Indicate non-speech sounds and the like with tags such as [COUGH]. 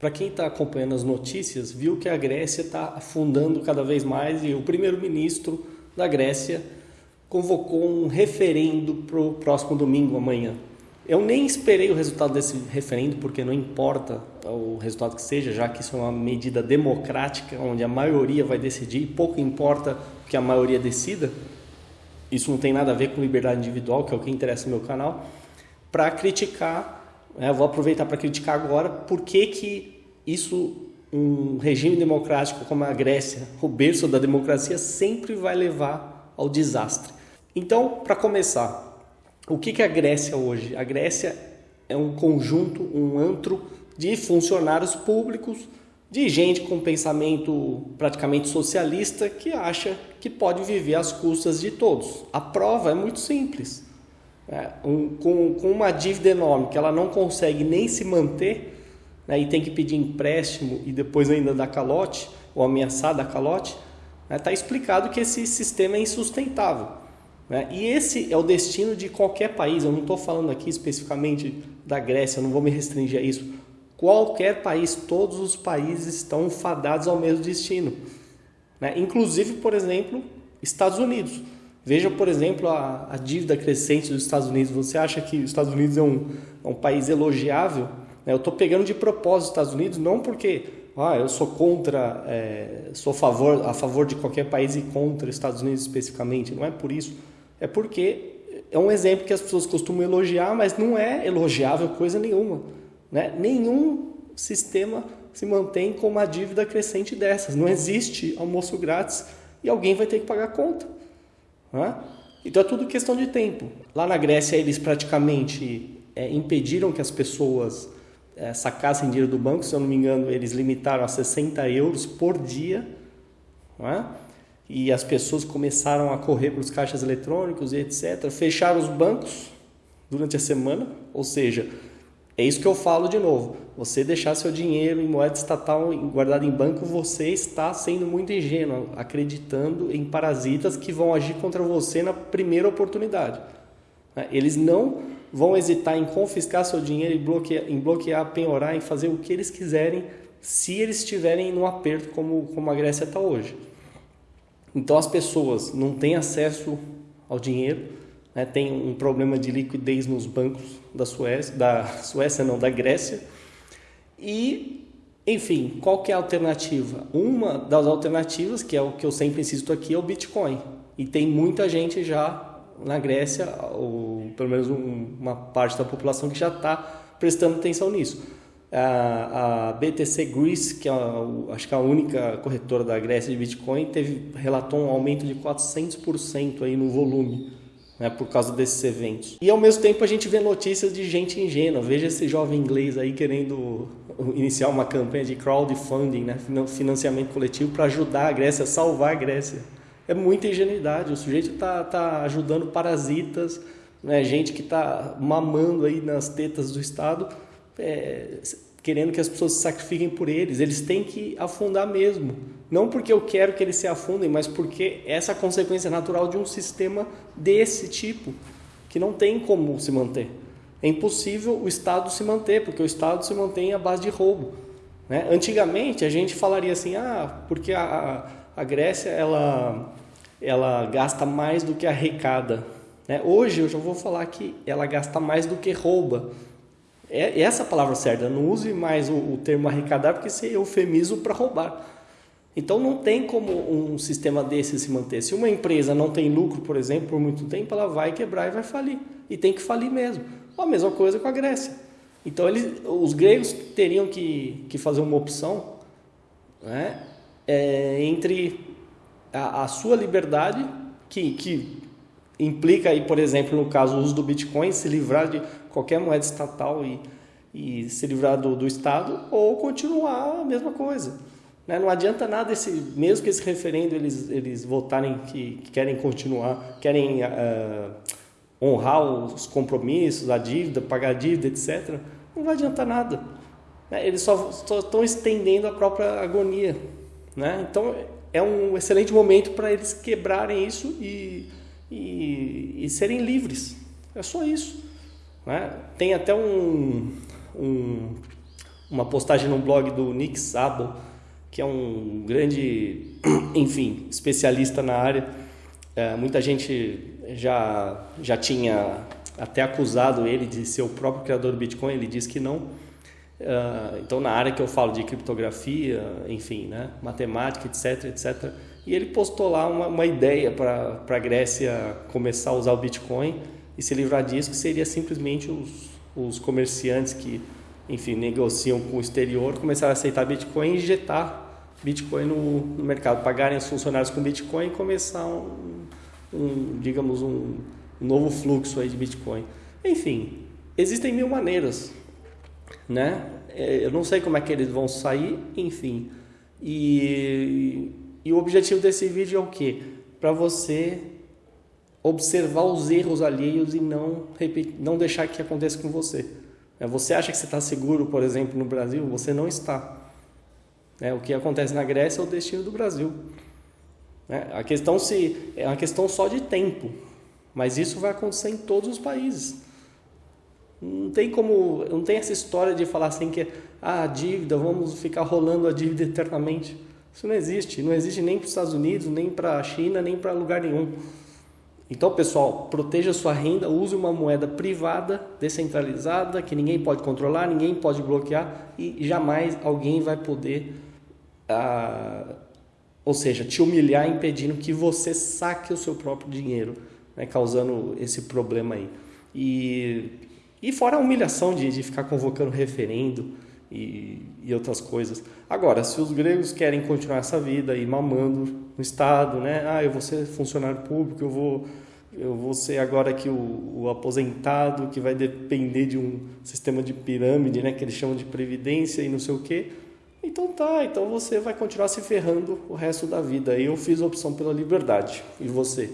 Para quem está acompanhando as notícias, viu que a Grécia está afundando cada vez mais e o primeiro-ministro da Grécia convocou um referendo para o próximo domingo, amanhã. Eu nem esperei o resultado desse referendo, porque não importa o resultado que seja, já que isso é uma medida democrática, onde a maioria vai decidir, pouco importa que a maioria decida. Isso não tem nada a ver com liberdade individual, que é o que interessa no meu canal. Para criticar né? Vou aproveitar para criticar agora por que, que isso, um regime democrático como a Grécia, o berço da democracia, sempre vai levar ao desastre. Então, para começar, o que, que é a Grécia hoje? A Grécia é um conjunto, um antro de funcionários públicos, de gente com pensamento praticamente socialista que acha que pode viver às custas de todos. A prova é muito simples um, com, com uma dívida enorme que ela não consegue nem se manter né, e tem que pedir empréstimo e depois ainda dar calote ou ameaçar dar calote, está né, tá explicado que esse sistema é insustentável. Né? E esse é o destino de qualquer país. Eu não estou falando aqui especificamente da Grécia, eu não vou me restringir a isso. Qualquer país, todos os países estão fadados ao mesmo destino. Né? Inclusive, por exemplo, Estados Unidos. Veja, por exemplo, a, a, dívida crescente dos Estados Unidos. Você acha que os Estados Unidos é um, é um país elogiável? Né? Eu estou pegando de propósito os Estados Unidos, não porque ah, eu sou contra, é, sou a favor, a favor de qualquer país e contra os Estados Unidos especificamente. Não é por isso. É porque é um exemplo que as pessoas costumam elogiar, mas não é elogiável coisa nenhuma. Né? Nenhum sistema se mantém com uma dívida crescente dessas. Não existe almoço grátis e alguém vai ter que pagar a conta. Né? Então é tudo questão de tempo. Lá na Grécia eles praticamente é, impediram que as pessoas é, sacassem dinheiro do banco, se eu não me engano eles limitaram a 60 euros por dia. Né? E as pessoas começaram a correr para os caixas eletrônicos e etc. Fecharam os bancos durante a semana, ou seja, é isso que eu falo de novo. Você deixar seu dinheiro em moeda estatal guardado em banco, você está sendo muito ingênuo, acreditando em parasitas que vão agir contra você na primeira oportunidade. Né? Eles não vão hesitar em confiscar seu dinheiro, em bloquear, em bloquear, penhorar, em fazer o que eles quiserem, se eles estiverem no aperto como, como a Grécia está hoje. Então as pessoas não têm acesso ao dinheiro, né, tem um problema de liquidez nos bancos da Suécia, da Suécia não, da Grécia. E, enfim, qual que é a alternativa? Uma das alternativas, que é o que eu sempre insisto aqui, é o Bitcoin. E tem muita gente já na Grécia, ou pelo menos um, uma parte da população que já está prestando atenção nisso. A, a, BTC Greece, que é a, acho que é a única corretora da Grécia de Bitcoin, teve relatou um aumento de 400% aí no volume né, por causa desses eventos. E ao mesmo tempo a gente vê notícias de gente ingênua. Veja esse jovem inglês aí querendo iniciar uma campanha de crowdfunding, né, financiamento coletivo para ajudar a Grécia, salvar a Grécia. É muita ingenuidade. O sujeito está tá ajudando parasitas, né, gente que está mamando aí nas tetas do Estado, é, querendo que as pessoas se sacrifiquem por eles. Eles têm que afundar mesmo. Não porque eu quero que eles se afundem, mas porque essa é a consequência natural de um sistema desse tipo, que não tem como se manter. É impossível o Estado se manter, porque o Estado se mantém à base de roubo. Né? Antigamente a gente falaria assim, ah, porque a, a Grécia ela, ela gasta mais do que arrecada. Né? Hoje eu já vou falar que ela gasta mais do que rouba. É essa a palavra certa, não use mais o, o termo arrecadar, porque é eufemismo para roubar. Então não tem como um sistema desse se manter. Se uma empresa não tem lucro, por exemplo, por muito tempo, ela vai quebrar e vai falir. E tem que falir mesmo. A mesma coisa com a Grécia. Então eles, os gregos teriam que, que fazer uma opção né, é, entre a, a, sua liberdade, que, que implica aí, por exemplo, no caso o uso do Bitcoin, se livrar de qualquer moeda estatal e, e se livrar do, do Estado, ou continuar a mesma coisa. Né? Não adianta nada, esse, mesmo que esse referendo eles, eles votarem que, que querem continuar, querem uh, honrar os compromissos, a dívida, pagar a dívida, etc. Não vai adiantar nada. Né? Eles só, estão estendendo a própria agonia. Né? Então é um excelente momento para eles quebrarem isso e, e, e, serem livres. É só isso. Né? Tem até um, um uma postagem no blog do Nick Szabo, que é um grande, [CLEARS THROAT] enfim, especialista na área. É, muita gente já, já tinha até acusado ele de ser o próprio criador do Bitcoin, ele diz que não. Uh, então, na área que eu falo de criptografia, enfim, né, matemática, etc, etc. E ele postou lá uma, uma ideia para a Grécia começar a usar o Bitcoin e se livrar disso, que seria simplesmente os, os comerciantes que, enfim, negociam com o exterior, começar a aceitar Bitcoin e injetar Bitcoin no, no mercado, pagarem os funcionários com Bitcoin e começar um, um digamos, um novo fluxo aí de Bitcoin. Enfim, existem mil maneiras, né? É, eu não sei como é que eles vão sair, enfim. E, e o objetivo desse vídeo é o quê? Para você observar os erros alheios e não, não deixar que aconteça com você. É, você acha que você está seguro, por exemplo, no Brasil? Você não está. É, o que acontece na Grécia é o destino do Brasil. É, a questão se é uma questão só de tempo, mas isso vai acontecer em todos os países. Não tem como, não tem essa história de falar assim que ah, a dívida, vamos ficar rolando a dívida eternamente. Isso não existe, não existe nem para os Estados Unidos, nem para a China, nem para lugar nenhum. Então, pessoal, proteja sua renda, use uma moeda privada, descentralizada, que ninguém pode controlar, ninguém pode bloquear e jamais alguém vai poder, ah, ou seja, te humilhar impedindo que você saque o seu próprio dinheiro, né, causando esse problema aí. E, e fora a humilhação de, de ficar convocando referendo e, e outras coisas. Agora, se os gregos querem continuar essa vida e mamando no Estado, né? Ah, eu vou ser funcionário público, eu vou, eu vou ser agora aqui o, o aposentado que vai depender de um sistema de pirâmide, né? Que eles chamam de previdência e não sei o quê. Então tá, então você vai continuar se ferrando o resto da vida. Eu fiz a opção pela liberdade. E você?